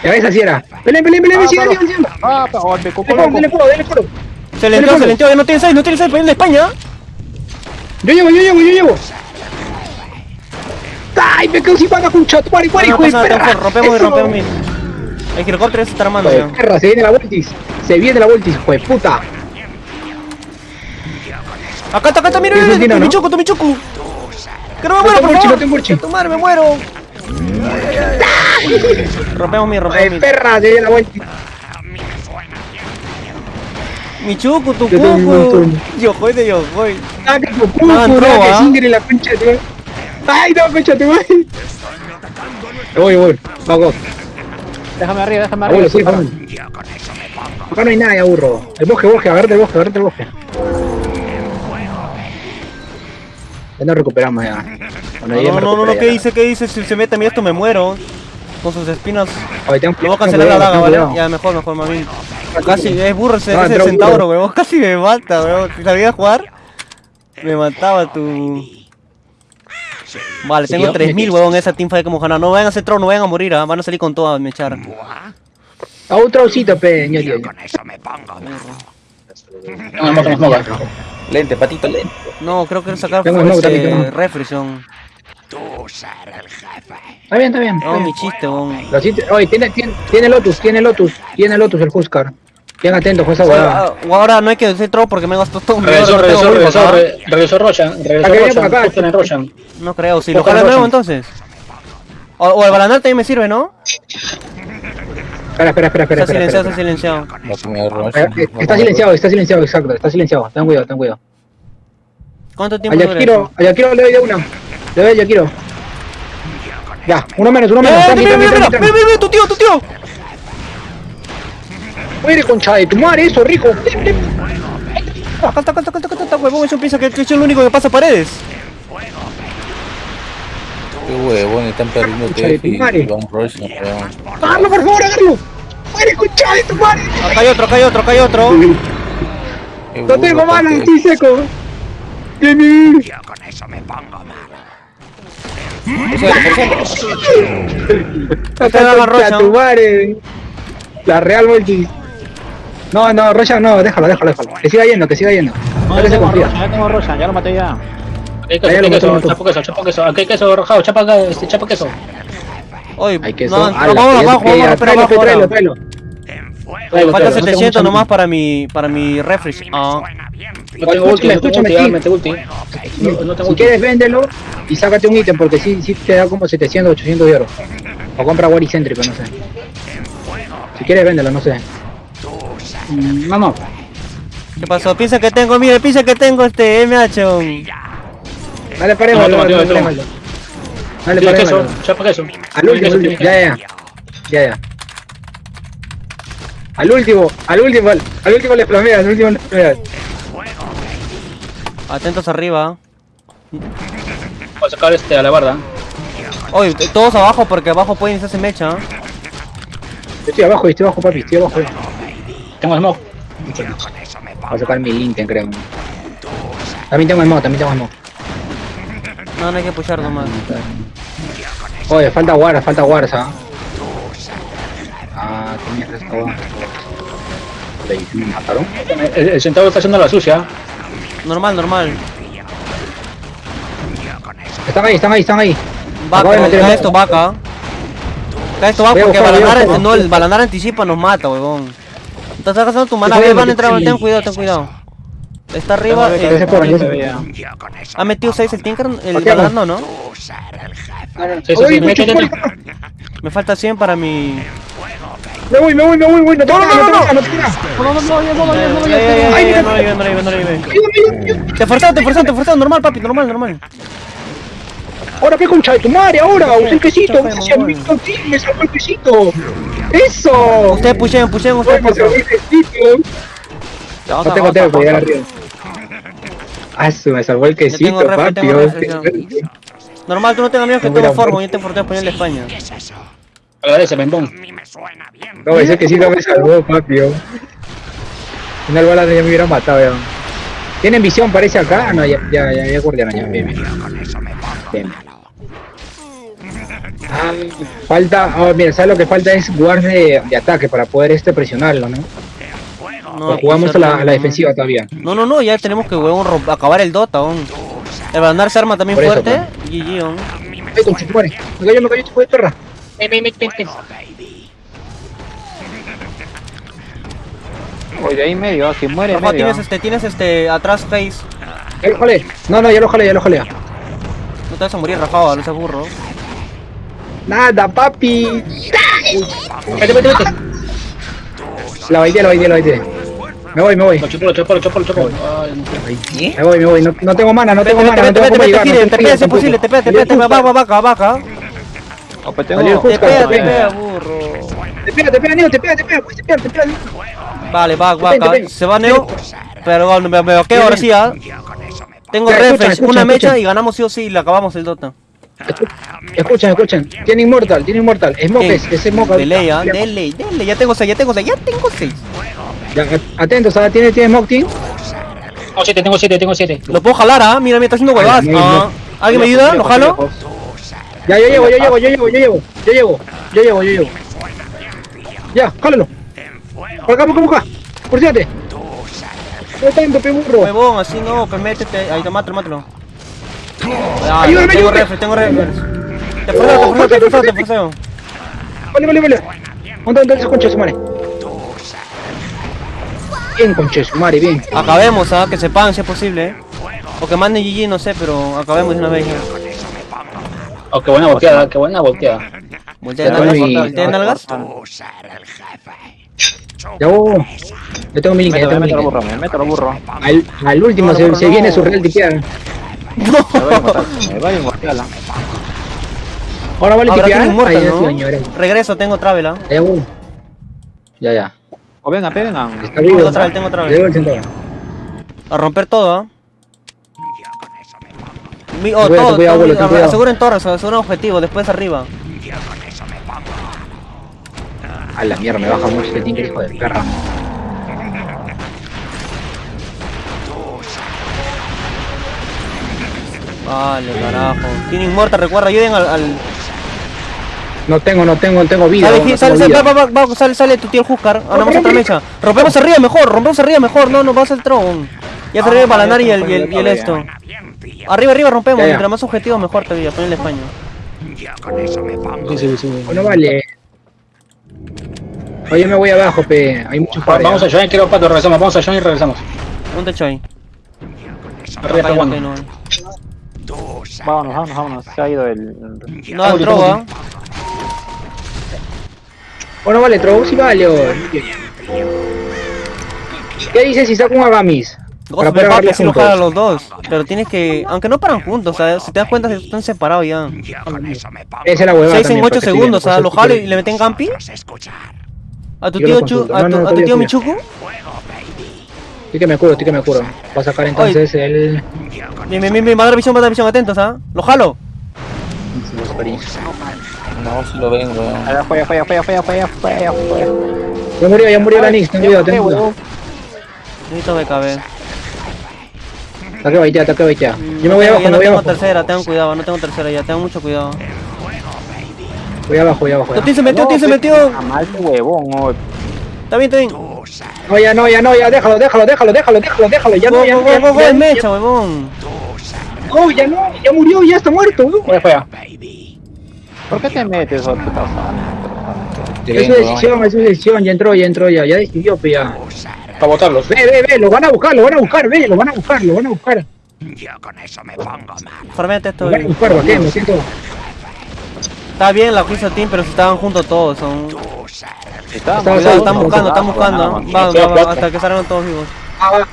Ya ves, así era. Pelea, pelea, pelea, sigan, sigan, sigan. Ah, coco, Dale fuego, loco. fuego. Se le entró, se le entró, no tiene 6, no tiene 6, pero en España. Yo llevo, yo llevo, yo llevo. ¡Ay, me quedo sin bala, con chat! ¡Muere, muere, No, hijo de perra! rompemos y rompemos. El helicóptero se está armando ya. perra, se viene la voltis. Se viene la voltis, puta. Acá está, acá está, mira, ¿Tienes mira, tu michuco. Que no me muero, por favor. no te me muero. Rompemos mi, ¡Hijo rompemos mi. perra! Se la tu Yo tengo un cuco. montón. Yo voy de yo voy. ¡Ah, que tu No, que ¿ah? Singer la concha de tu madre. ¡Ay, no, concha de tu madre! Voy, voy. Vamos. Déjame arriba, déjame arriba. Abuelo, sí, vamos. Acá no hay nada, ya burro. El bosque, bosque, agarrate el bosque, agarrate el bosque. Ya nos recuperamos ya. Bueno, No, no, no, no, ¿qué ya. dice? ¿Qué dice? Si se mete a mí esto me muero. Con sus espinas. Oye, tengo- Lo voy a cancelar la daga, ¿vale? cuidado. Ya, mejor, mejor, mami. Casi, es burro ese, ese centauro, weón. Casi me mata, weón. Si sabía jugar, me mataba tu. Vale, tengo yo- 3000, weón, esa teamfight como ganar. No vayan a hacer troll, no vayan a morir, ¿ah? van a salir con todo a me echar. A un traucito, pe, ño, ño, ño. Con eso me pongo. No, no, no, no, no. Lente, patito, lente. No, creo que sacar fue refrixión. Tú ser el jefe. Está bien, está bien. No, mi chiste, weón. Lo siento- Oye, tiene, tiene, tiene Lotus, tiene Lotus, tiene Lotus el Huskar. Bien atento, jueza huevada. Ahora, ahora no hay que hacer troll porque me gastó todo un Regresó, regresó, regresó, ¿ah? re- regresó Roshan, regresó por Roshan. No creo, si lo jala nuevo entonces. O, o el balanar también me sirve, ¿no? Espera, espera, espera, espera. Está silenciado, espera, está silenciado. Eh, Está silenciado, está silenciado, exacto, está silenciado. Ten cuidado, ten cuidado. ¿Cuánto tiempo dura Yakiro, eso? a Yakiro le doy de una. Doy a Yakiro. Ya, uno menos, uno menos. ¡Eh, mira, mira, mira, mira, mira, tu tío, tu tío! Muere, concha de tu madre, eso, rico. Acá está, acá está, acá está, acá está, huevón, eso piensa que, que yo soy el único que pasa paredes. Qué huevón, están perdiendo TF y van Rush, no. ¡Agarlo, por favor, agarlo! ¡Muere, concha de tu madre! Acá hay otro, acá hay otro, acá hay otro. Qué ¡No tengo papi. estoy seco! ¡Jimmy! Yo con eso me pongo malo. Tu madre! La Real Multi. No, no, Rocha, no, déjalo, déjalo, déjalo. Que siga yendo, que siga yendo. No, No ya se tengo confía. Roshan, ya tengo Roshan, ya lo maté ya. Hay queso, lo queso, chapo queso, queso. Aquí hay queso rojado, chapa, chapa queso. Oye, Hay que no, eso. no, ala, vamos que eso abajo, que vamos ya, a romper tráelo, abajo tráelo, ahora. tráelo. En fuego Tráelo, Falta tráelo, no tengo 700 mucho nomás para mi, para mi refresh. Ah. No tengo ulti, no tengo escúchame, ulti, ya. No, no tengo Si ulti. quieres, véndelo y sácate un ítem porque sí, sí te da como 700, 800 de oro. O compra War Céntrico, no sé. Si quieres, véndelo, no sé. Mm, no. ¿qué pasó? Piensa que tengo, mire, piensa que tengo este MH. Dale, toma, dale. Dale, paremos. queso, chapa queso. Al último, Ya, ya. Ya, ya. Al último, al último, al, al último le flameas, al último le flameas. Atentos arriba. Voy a sacar este a la barda. Oye, todos abajo porque abajo pueden iniciarse mecha. estoy abajo, estoy abajo, papi, estoy abajo. Tengo smoke. Voy a sacar mi Linten, creo. También tengo smoke, también tengo smoke. No, no hay que pushar nomás. Oye, falta guarda, falta guarda, ¿ah? Ah, tenía esta guarda. ¿Me mataron? El, el centauro está haciendo la sucia. Normal, normal. Están ahí, están ahí, están ahí. Vaca, de meter cae esto, vaca. Cae esto, vaca, porque Balanar, no, el Balanar anticipa nos mata, huevón. Estás gastando tu mana, van a entrar, sí. ten cuidado, ten cuidado. Está arriba, eh, ha metido 6 el Tinker, el Balanar no, ¿no? Me falta 100 para mi... Me voy, me voy, me voy, me voy. No nada, no no. No. Te forzaron, te forzaron, te forzaron, normal, papi, normal, normal. Ahora qué concha de tu madre, ahora. Usa el quesito, Está feo, gracias, bueno. mi sí, me salvó el quesito. Eso. Ustedes pushen, pushen, ustedes pushen. el No tengo tiempo llegar arriba. Ah, su, me salvó el quesito, papi. oh, Normal, tú no tengas miedo que tengo formo, yo te forteo español de España. A mí me suena bien. No, ese quesito me salvó, papi. oh. Una bala ya me hubiera matado, ya. ¿Tienen visión, parece acá? Ah, no, ya, ya, ya, ya guardiaron, ya, bien, bien. Ah, falta, oh, mira, ¿sabes lo que falta? Es guard de, de ataque para poder este presionarlo, ¿no? No, jugamos a la, a la no. defensiva todavía. No, no, no, ya tenemos que huevón, romp- acabar el Dota, aún. El Balanar se arma también eso, fuerte. GG, aún. Ay, con. Me cayó, me cayó, perra. Ven, ven, ven, ven, ven. Oye, ahí medio, si muere medio. tienes este, tienes este, atrás face. Ya lo jalé. No, no, ya lo jalé, ya lo jalé. No te vas a morir, Rafa, no seas burro. Nada, papi. Vete, vete, vete. La baiteé, la baiteé, la baiteé. Me voy, me voy. Lo chupo, lo chupo, lo chupo, lo chupo. Ay, Me voy, me voy. No, no tengo mana, no tengo mana. No. Gire, no te te te te. Te Cusca, pega, te venga. pega, burro. Te pega, te pega, Neo, te pega, te pega, pues, te pega, te pega. Vale, vaca. ven. Se va Neo. Pero bueno, me, me vaqueo ahora sí, ¿ah? Me Tengo refresh, una mecha y ganamos sí o sí y le acabamos el Dota. Escuchen, escuchen. Tiene inmortal, tiene inmortal. Smoke, es, es smoke. De ley, ¿ah? De ley, de ley. Ya tengo 6, ya tengo 6, ya tengo 6. Ya, Atentos, ¿ah? ¿Tiene, tiene smoke, team? Tengo siete, tengo siete, tengo siete. Lo puedo jalar, ¿ah? Mira, mira, está haciendo huevadas. Ah, ¿Alguien me ayuda? ¿Lo jalo? Ya, yo llego, yo llego, yo llego, yo llego. Yo llego, yo llego, yo llego. Ya, jálalo. Por acá, por acá, por acá. Por fíjate. No tanto, pe burro. Huevón, así no, pues métete. Ahí, mátalo, mátalo. Ayúdame, tengo refresh, tengo refresh. Te forceo, te forceo, te forceo. Vale, vale, vale. ¿Dónde está ese concha de su madre? Bien, concha de su madre, bien. Acabemos, ¿ah? Que sepan si es posible, ¿eh? O que manden GG, no sé, pero acabemos de una vez ya. Oh, qué buena volteada, qué buena volteada. Voltea jefe. Ya, oh. Yo tengo mi link, Mételo, tengo mi burro, me meto burro. Al, al último se, se viene su real tipear. Matar, me voy a matarla. Ahora vale tipear. inmortal, ¿no? Regreso, tengo travel, ¿ah? Ya, uh. Ya, ya. O venga, vivo. Tengo travel, tengo travel. A romper todo, ¿ah? Mi- oh, Cuidado, todo, cuidado, todo, cuidado. aseguren torres, aseguren objetivo, después arriba. Yo con eso me pongo malo. A la mierda, me baja mucho este tinker, hijo de perra. Vale, carajo. Tienen muerta, recuerda, ayuden al... al... No tengo, no tengo, no tengo vida. Sale, no sale, tengo sale, vida. va, va, va, sale, sale tu tío el Huskar. Ahora vamos a otra mecha. Rompemos arriba mejor, rompemos arriba mejor. No, no, vas al tron. Ya se arriba el balanar y el, y el, y el esto. Bien. Arriba, arriba rompemos. Ya, ya. Mientras más objetivos mejor todavía. Ponle España. Yo con eso me pongo Bueno, vale. Oye, me voy abajo, pe. Hay muchos Va- Vamos a pares. Join, quiero pato, regresamos. Vamos a Join y regresamos. Un techo ahí. Arriba está no Vámonos, vámonos, vámonos. Se ha ido el. No, entró, ¿ah? Bueno, vale, Trovo, sí vale. ¿Qué dices si saco un Agamis? Ghost me agarrarlos si lo jala a los dos. Pero tienes que. Aunque no paran juntos, o sea, si te das cuenta, están separados ya. Esa es la huevada 6 en también, 8 porque estoy segundos, o sea, lo jalo y le meten campi. Vamos a tu tío, Chu, a tu, a tu tío sí. Michuku. Estoy que me curo, estoy que me curo. Voy a sacar entonces el... Bien, bien, bien, bien, va a dar visión, va a dar visión, atentos, ¿ah? Lo jalo. No, si lo ven, weón. Allá, fue, fue, fue, fue, fue, fue, fue. Ya murió, ya murió la Nix, ten cuidado, ten cuidado. Necesito BKB. Ataque baitea, ataque baitea. Yo me voy abajo, me no voy tengo abajo. tercera, tengan cuidado, no tengo tercera ya, tengan mucho cuidado. Voy abajo, voy abajo. Tío se metió, tío se metió. Mal huevón, oh. Está bien, está bien. No, ya no, ya no, ya déjalo, déjalo, déjalo, déjalo, déjalo, déjalo. Ya no, ya no, es no, mecha, huevón. No, ya no, ya murió, ya está muerto. afuera. baby. ¿Por qué te metes, puta Es su decisión, es su decisión, ya entró, ya entró, ya, ya decidió, ya. Para botarlos. Ve, ve, ve, lo van a buscar, lo van a buscar, ve, lo van a buscar, lo van a buscar. yo con eso me pongo malo. Formete esto. Lo van a buscar. Me siento... Está bien la Quiso Team, pero si estaban juntos todos. Son... Estaba Cuidado, están buscando, están buscando. Va, sí, va, va, plata. hasta que salgan todos vivos. Ah, va,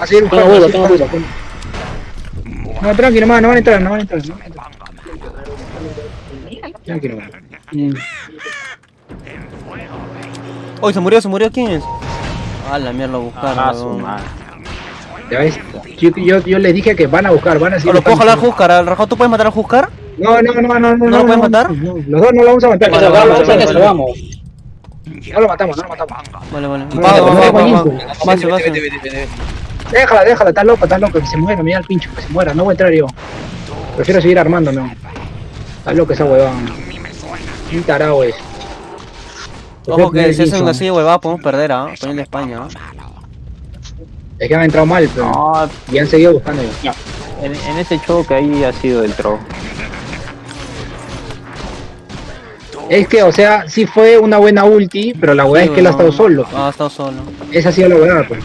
así es, tengo duda. No, tranquilo, no van a entrar, no van a entrar. No van a entrar. Tranquilo. Mm. Uy, se murió, se murió. ¿Quién es? Ah, la mierda, lo buscaron. Ah, su madre. Ya ves, yo, yo, yo les dije que van a buscar, van a ¿O seguir lo puedo jalar Huskar? ¿Al Rajado tú puedes matar a Huskar? No, no, no, no, no. ¿No lo puedes matar? no, los dos no lo vamos a matar. Que se Vale, lo vale, vamos, vale, vamos. No lo matamos, no lo matamos. Vale, vale. No, Va, no, va, no, va, no, va, no, va. no, Base, base. Vete, vete, vete, vete. Déjala, déjala, está loco, está loco, que se muera, mira al pincho, que se muera, no voy a entrar yo. Prefiero seguir armándome. Está loco esa huevón. Un tarao es. Ojo que si hacen así de huevada podemos perder, ¿ah? Poniendo España, ¿ah? Es que han entrado mal, pero. No, Y han seguido buscando. en, en ese choque ahí ha sido el tro. Es que, o sea, sí fue una buena ulti, pero la hueá es que él ha estado solo. Ah, ha estado solo. Esa ha sido la hueá, pues.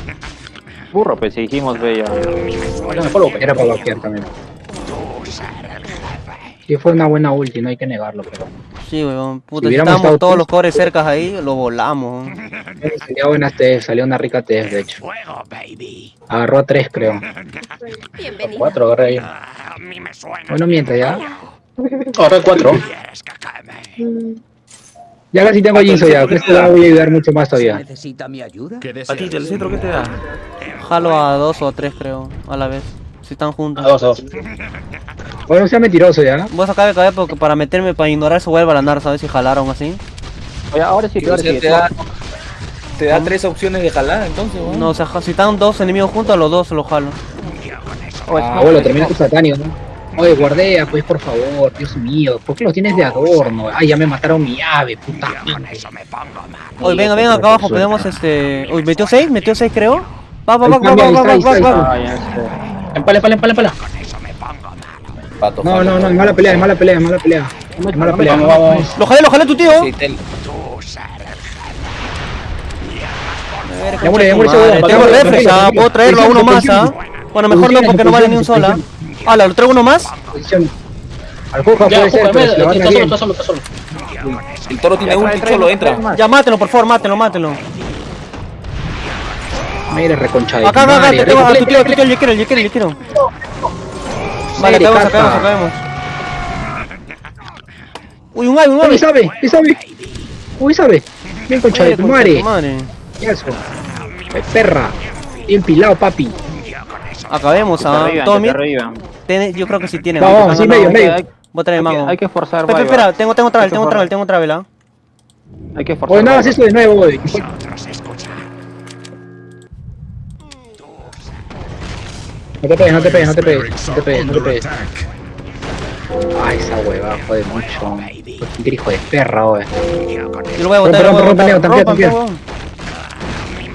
Burro, pues si dijimos bella. Bueno, Era para vaquear también. Sí fue una buena ulti, no hay que negarlo, pero. Sí, weón. Puta, Si si hubiéramos estábamos estado todos tú- los cores cercas ahí, lo volamos. Salió buena TF, salió una rica TF, de hecho. Fuego, baby. Agarró a tres, creo. Bienvenido. Cuatro, agarré ahí. Ah, A mí me suena. Bueno, mientras ya. Agarré cuatro. Ya casi tengo Jinso ya, que esto la voy a ayudar mucho más todavía. ¿Necesita mi ayuda? A ti, el centro, ¿qué te da? Jalo a dos o a tres, creo, a la vez. Si están A juntos. dos, a dos. Bueno, no sea mentiroso ya. Voy a sacar el cabello porque para meterme, para ignorar su vuelva a la ¿sabes? Si jalaron así. Oye, ahora sí, ahora sí. te da, te da tres opciones de jalar, entonces, weón. No, o sea, si están dos enemigos juntos, a los dos se los jalo. Ah, bueno, termina tu satánico, ¿no? Oye, guardea, pues por favor, Dios mío, ¿por qué lo tienes de adorno? Ay, ya me mataron mi ave, puta. Con eso me pongo mal. Oye, venga, venga acá abajo, podemos este. Uy, metió seis, metió seis, creo. Va, va, va, va, va, va, va, va, va. Empala, empala, empala, empala. Pato, No, no, no, es mala pelea, es mala pelea, es mala pelea. Es mala pelea. Vamos, vamos. Lo jalé, lo jalé tu tío. Sí, el Ya murió, ya huevón, tengo tranquilo, ah, puedo traerlo a uno más, ah. Bueno, mejor no, porque no vale ni un sola. Hala, ¿lo traigo uno más? Al Juja Ya, puede ser, Juca, pero se van a solo, está solo, está solo. El toro tiene ulti, cholo, entra. Ya, mátelo, por favor, mátelo, mátelo. Mira, reconchadito. Acá, acá, acá, te tengo a tu tío, a tu tío, yo quiero, yo quiero, yo quiero. Vale, acabemos, acabemos, acabemos. Uy, un ave, un Uy, ave. sabe, ¿qué sabe? Uy, sabe. Bien concha de tu madre. tu madre. ¿Qué eso? Perra. Bien pilado, papi. Acabemos, ah. arriban. tiene- yo creo que sí tiene. No, vamos, sí, medio, hay, medio. Voy a traer hay que- mango. hay que forzar, Espera, espera, tengo, tengo travel, Hay que tengo forzar. travel, tengo travel, ¿ah? Hay que forzar. No hagas Viva. eso de nuevo, güey. No te pegues, no te pegues, no te pegues, no te pegues, no te pegues. Ay, esa hueva, jode mucho. Qué hijo de perra, güey. Yo lo voy a botar, lo voy a Rompe, rompe, botar. rompe, Rompan.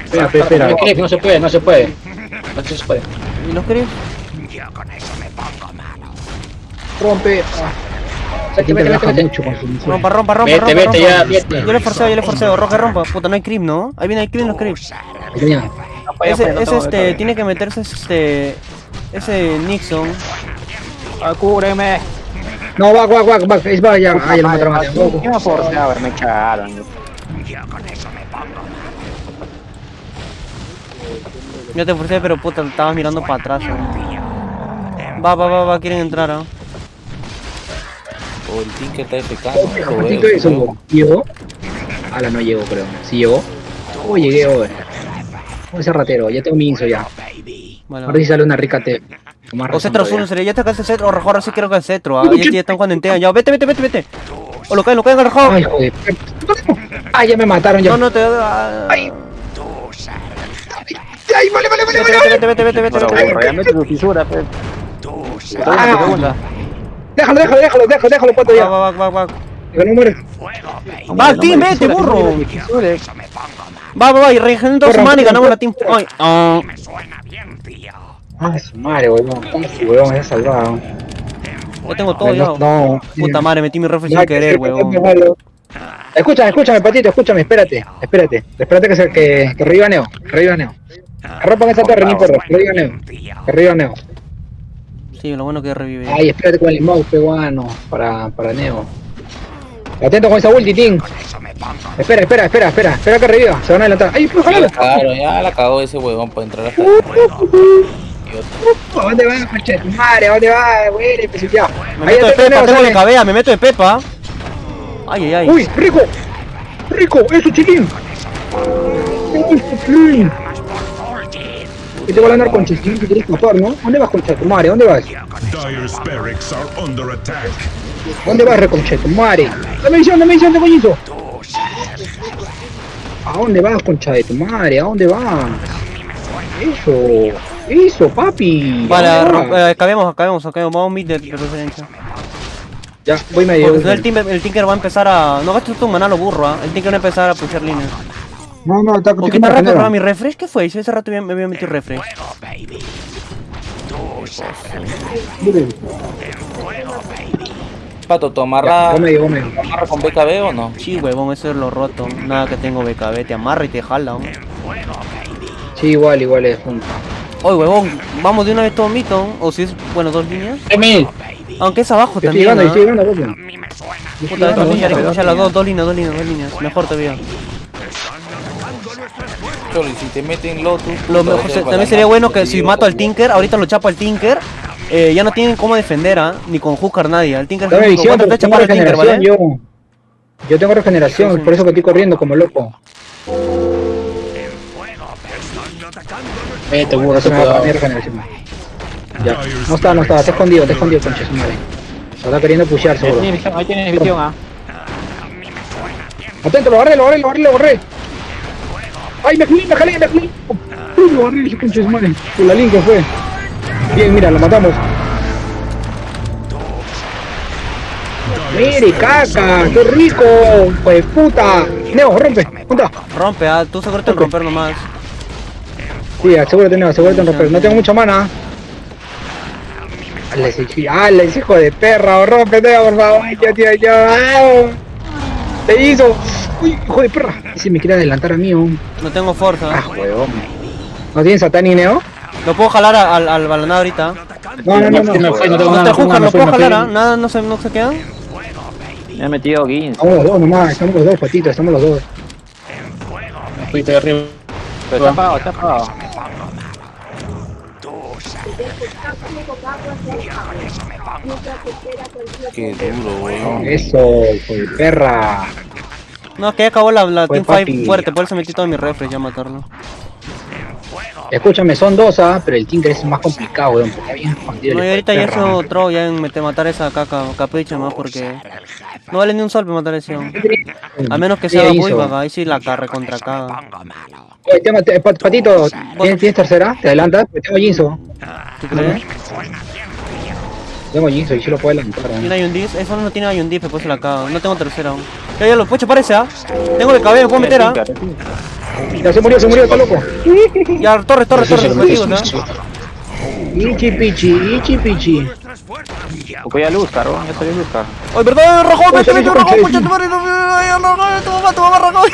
Espera, espera, espera. ¿Qué crees no se puede? No se puede. No se puede. ¿Y los querés? Rompe. Se te relaja mucho con su misión. Rompa, rompa, rompa, Vete, vete, ya, vete. Yo le forceo, yo le forceo. Roja, rompa. Puta, no hay creep, ¿no? Ahí viene el creep, los creep. Ese, no ese tengo este, tiene que meterse este... Ese Nixon. Ah, cúbreme. No, back, back, back, back. Es back, ya. Ah, ya lo mataron. ya. ¿Qué me forcé? A ver, me echaron. Yo te forcé, pero puta, estabas mirando para atrás. ¿no? Va, va, va, va, quieren entrar, ¿ah? O el Tinker está FK. Oh, eso, ¿Llegó? Ala, no llegó, creo. ¿Sí llegó? Oh, llegué, hoy. Oh, ese ratero, ya tengo mi inso ya. Ahora sí sale una rica T. O Cetro azul, sería ya te acá Cetro, o Rajor, sí creo que es Cetro, ah, ya, ya están jugando en Tea, ya, vete, vete, vete, vete. O lo caen, lo caen, Rajor. Ay, joder. Ay, ya me mataron ya. No, no, te ah, Ay. Ay, vale, vale, vale, Vete, vale. vete, vete, vete, vete, vete, mete tu fisura, pe. Ah. Segunda. Déjalo, déjalo, déjalo, déjalo, déjalo, pato ya. va, va, va, va. Que no muere. Va, vete, burro. Va, va, va, y regeneren toda su mana y ganamos la team. Ay, ah. Ah, su madre, weón. Su weón, me ha salvado. Ya tengo todo, ya. No, no. Puta madre, metí mi Ya, sin que querer, malo. Escúchame, escúchame, patito, escúchame, espérate, espérate. Espérate que, se, que, que reviva Neo, que reviva Neo. Rompan esa torre, ni porro, que reviva Neo. Que reviva Neo. Sí, lo bueno que revive. Ay, espérate con el mouse peruano para, para Neo. Atento con esa ulti, Ting. Espera, espera, espera, espera, espera que reviva, se van a adelantar. ¡Ay, pues, la jalala! cagaron, ya la cagó ese huevón para entrar acá. ¿A dónde vas, coche? de tu Madre, ¿a dónde vas? Güey, pues ya. Me Ahí meto de pepa, tengo de cabea, me meto de pepa. Ay, ay, ay. ¡Uy, rico! ¡Rico! ¡Eso, chiquín! ¡Eso, chiquín! Y te voy a ganar con chiquín que quieres escapar, ¿no? ¿Dónde vas, concha de tu madre? ¿Dónde vas? ¿Dónde vas, reconcha de tu madre? ¡Dame visión, dame visión, te coñizo! ¿A dónde vas, concha de tu madre? ¿A dónde vas? Eso, eso, papi. ¿A ro- vas? eh, acabemos, acabemos, acabemos. Vamos mid de de preferencia. Ya, voy medio. El, Tinker, el Tinker va a empezar a... No gastes tu maná, lo burro, ¿ah? El Tinker va a empezar a pushar líneas. No, no, está ¿Por qué te rato para mi refresh? ¿Qué fue? Si hace rato me había metido refresh. Pato, ¿tú amarra, Voy medio, voy medio. amarra con BKB o no? Sí, huevón, eso es lo roto. Nada que tengo BKB, te amarra y te jala, hombre. Sí, igual, igual es junto. Oye, huevón, vamos de una vez todo mito. O si es, bueno, dos líneas. Aunque es abajo Estoy también, llegando, pushar las dos, dos líneas, dos líneas, dos líneas. Mejor todavía. Cholo, y si te meten Lotus... Lo mejor, se- también sería bueno te que si mato al. Tinker, ahorita lo chapo al Tinker. Eh, ya no tienen cómo defender, ¿ah? Ni con Huskar nadie. El Tinker es visión, único. te chapar al Tinker, ¿vale? yo. Yo tengo regeneración, por eso que estoy corriendo como loco. vete, burro, Por eso te me va a regeneración. Ya. No está, no está, está escondido, está escondido, concha su madre. Se está queriendo pushear seguro. ahí tienes visión, ah. Atento, lo agarré, lo agarré, lo agarré, lo agarré. Ay, me jalé, me jalé, me jalé. Uy, agarré, ese de su madre. Con la fue. Bien, mira, lo matamos. Mire, caca, qué rico, pues puta. Neo, rompe, punta. Rompe, ah, tú seguro te romper nomás. Sí, asegúrate, Neo, asegúrate en romper. No tengo mucha mana. Ese hijo de perra, rompe, Neo, por favor. Ay, tío, tío, tío. Te hizo. Uy, hijo de perra. Ese me quiere adelantar a mí, oh. No tengo fuerza. Ah, huevón. ¿No tienes Satani, Neo? Lo puedo jalar a- al, al balonado ahorita. No, no, no, no. Me fue, no tengo No te me lo fue, puedo fue. jalar, ¿ah? Nada, no se, no se quedan. Me he metido 15. Estamos los dos nomás, estamos los dos, patito, estamos los dos. Me fuiste de arriba. Pero está apagado, está apagado. Qué duro, weón. Eso, hijo de perra. No, es que ya acabó la, la team fight papi. fuerte, por eso metí todo mi refresh ya a matarlo. Escúchame, son dos, ¿ah? Pero el Tinker es más complicado, weón. Porque escondido. No, y ahorita ya eso otro ya en meter, matar esa caca, capricho más porque no vale ni un sol para matar ese weón. A menos que sea vaga, ahí sí la carre contra caga. Tema- Patito, ¿tienes, tercera? ¿Te adelantas? Tengo Jinso. ¿Tú crees? Tengo Jinso y sí lo puedo adelantar. ¿ah? Tiene un diff, eso no tiene hay un diff, después se la caga. No tengo tercera aún. Ya, ya lo puedo parece, ¿ah? Tengo el cabello, puedo meter, ¿ah? Ya se murió, se murió, está loco. Ya, torre, torre, torre, objetivos, ¿ah? Ichi pichi, ichi pichi. Voy a Luzcar, ¿no? Ya salió Luzcar. ¡Ay, verdad! ¡Me metió oye, Rajón, oye, pucha tu madre! no, ay, no, no, Tu mamá, tu mamá, Rajón.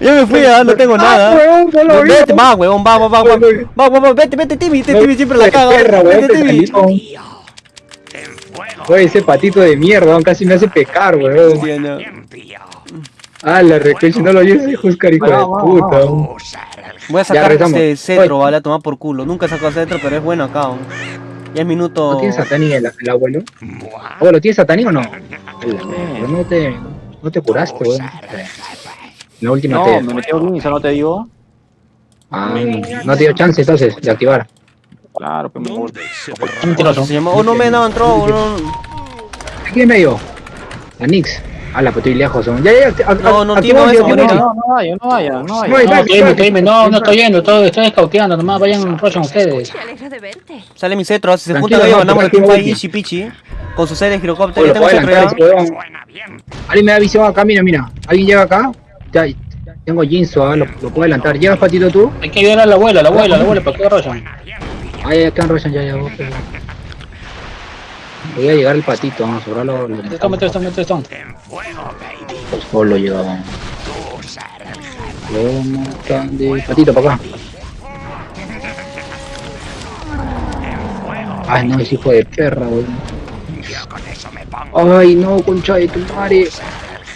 Ya me fui, ah, no tengo nada. huevón, no lo vi. Vete, va, huevón, va, va, va, va. Va, va, va, vete, vete, Timmy, este Timmy siempre la caga. perra, weón, Vete, Timmy. Oye, ese patito de mierda, weón, casi me hace pecar, weón. Sí, no. Ah, la recuerdo, no lo oyes, Juscar, hijo de puta. weón. Voy a sacar regresamos. este cetro, vale, a tomar por culo. Nunca he sacado cetro, pero es bueno acá. weón. Ya es minuto. ¿No tienes Satani el, el abuelo? Abuelo, ¿tienes Satani o no? No te, no te curaste, weón. La última No, te... me metió un no te digo. Ah, no te dio chance entonces de activar. Claro, pues me gusta. Oh, no me daban troll, no. Aquí en medio. La Nix. A la estoy lejos. Ya, ya, No, no, Timo, eso. No, no vaya, no vaya, no No, vaya. No, no, no estoy yendo, todo, estoy escauteando, nomás vayan Roshan ustedes. Me. Sale mi cetro, si se no, ganamos el. Con su serie de girocóptero. Alguien me da visión acá, mira, mira. Alguien llega acá. Ya, tengo Jinso, ah, lo, lo puedo adelantar. ¿Llegas, Patito, tú? Hay que ayudar a la abuela, la abuela, la abuela, ¿para qué Roshan? Ah, ya están Roshan, ya, ya. vos, pero- Voy a llegar el patito, vamos a sobrar lo, lo Esto, mete esto, mete esto. Pues solo llegaba. ¿Cómo están de patito para acá? Ay, no, ese hijo de perra, weón. Ay, no, concha de tu madre.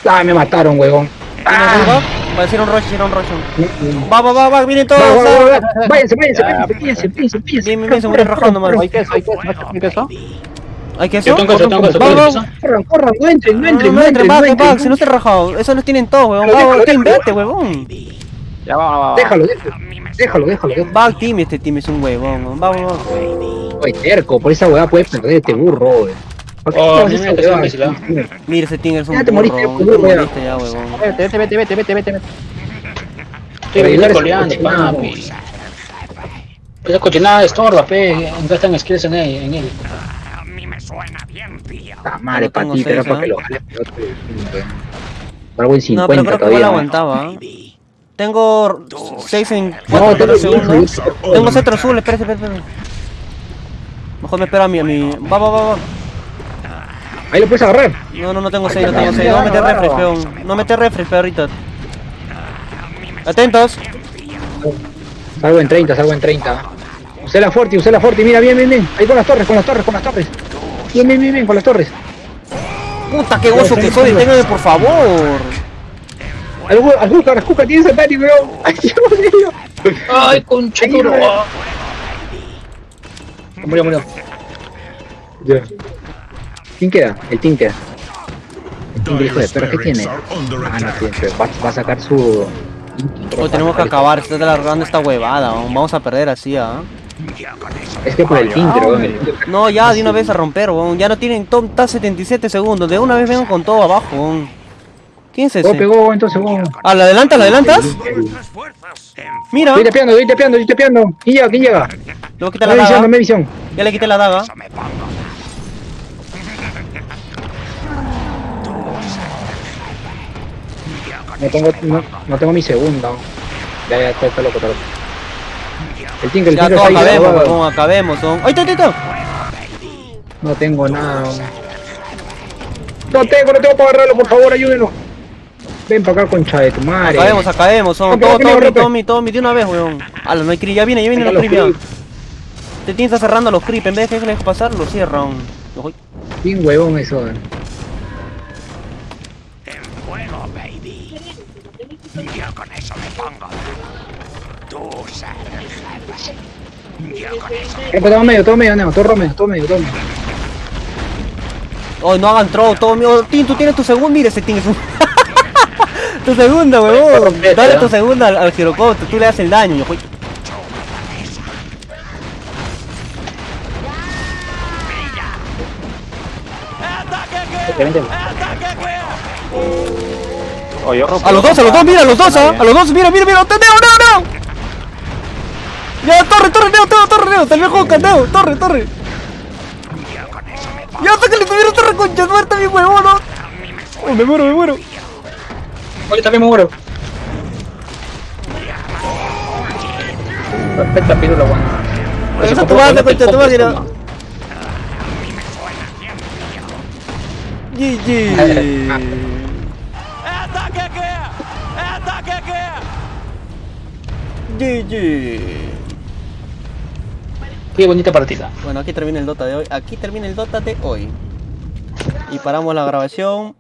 Ah, me mataron, weón. Va a decir un rush, decir un rush. Va, va, va, va, vienen todos. Ah. Váyanse, váyanse, váyanse, váyanse. Bien, bien, bien, se rajando, mano. ¿Hay queso? ¿Hay queso? ¿Hay queso? ¿Hay que Yo eso? tengo eso, tengo eso, Va, tengo va, eso. Corran, corran, no entren, no entren, no entren, va, entren. si no te rajado. Eso los tienen todos, weón. Va, team, vete, huevón. Ya va, va, va. Déjalo, déjalo, déjalo. Va, team, este team es un huevón. weón. Va, va, va. Oye, terco, por esa weá puedes perder este burro, weón. ¿Por qué Oh, haces mira esa que es weá? imbécil, Mira, ese team es un Ya te moriste, burro. moriste ya, huevón. Vete, vete, vete, vete, vete, vete. Estoy coleando, papi. Esa cochinada estorba, pe. Gastan skills en él. En él. A mí me suena bien, tío. Ah, madre, No patita, era para que ¿ah? lo jale. Por algo en No, 50 pero creo que igual todavía. ¿no? aguantaba. ¿eh? Tengo 6 en No, 4 tengo segundos. Tengo cetro azul, espérate, espérate. espérate. Mejor me espero a mi, a mi. Va, va, va, va. Ahí lo puedes agarrar. No, no, no tengo 6, no tengo 6. No mete refresh, peón. No mete refresh, perrito. Atentos. Salgo en 30, salgo en 30. Usé la fuerte, usé la fuerte. Mira, bien, bien, bien. Ahí con las torres, con las torres, con las torres. Bien, bien, bien, bien, con las torres. Puta, qué gozo que soy. Téngame, por favor. Al Gu- al Júcar, al Júcar, tiene Satani, weón. Ay, Dios mío. Ay, weón. Murió, murió. Ya. ¿Quién queda? El Tinker. El Tinker, hijo de perra, ¿qué tiene? Ah, no tiene, va, va a sacar su... Tenemos que acabar. Se está alargando esta huevada. weón. Vamos a perder así, ¿ah? Es que por el Tinker, weón. el Tinker- No, ya de una vez a romper, weón. Ya no tienen top, está 77 segundos. De una vez vengo con todo abajo, weón. ¿Quién es Oh, pegó, entonces, weón. Ah, ¿la adelantas? ¿La adelantas? Mira, Estoy tepeando, estoy tepeando, estoy tepeando. ¿Quién llega? ¿Quién llega? luego quita la Dame visión, daga. visión. Ya le quité la daga. No tengo, no, no tengo mi segunda. Ya, ya, está, está loco, está loco. El Tinker, el Ya Tinker todo está ahí, acabemos, weón. weón, acabemos, weón. ¡Ahí está, ahí está! No tengo nada. No tengo, no tengo para agarrarlo, por favor, ayúdenlo. Ven para acá, concha de tu madre. Acabemos, acabemos, son todo, rompe, Tommy. Tommy, Tommy, de una vez, weón. Ala, no hay creep, ya viene, ya vienen Acá los los creep. Te tienes está cerrando los creep, en vez de que dejes pasar, lo cierran. Bien huevón eso. eh. Tú ser el jefe. Yo con eso Eh, todo medio, todo medio, no, todo medio, todo medio, todo medio. Oh, no hagan throw, todo mío. Tin, tú tienes tu segundo, mire ese Tin es un... Tu segunda, huevón. Dale ¿no? tu segunda al, al girocopter, tú le haces el daño, hijo. Oh, yo rompo A los dos, a los dos, mira, a los dos, ¿ah? A los dos, mira, mira, mira, ¡Neo, neo, neo! Ya, torre, torre, neo, torre, torre, neo, terminó con Neo, torre, torre. Ya, hasta que le tuvieron torre concha muerta, mi huevón, ¿no? Oh, me muero, me muero. Oye, también me muero. Perfecta pílula, weón. Esa tu madre, concha tu madre. GG. GG. Qué bonita partida. Bueno, aquí termina el Dota de hoy. Aquí termina el Dota de hoy. Y paramos la grabación.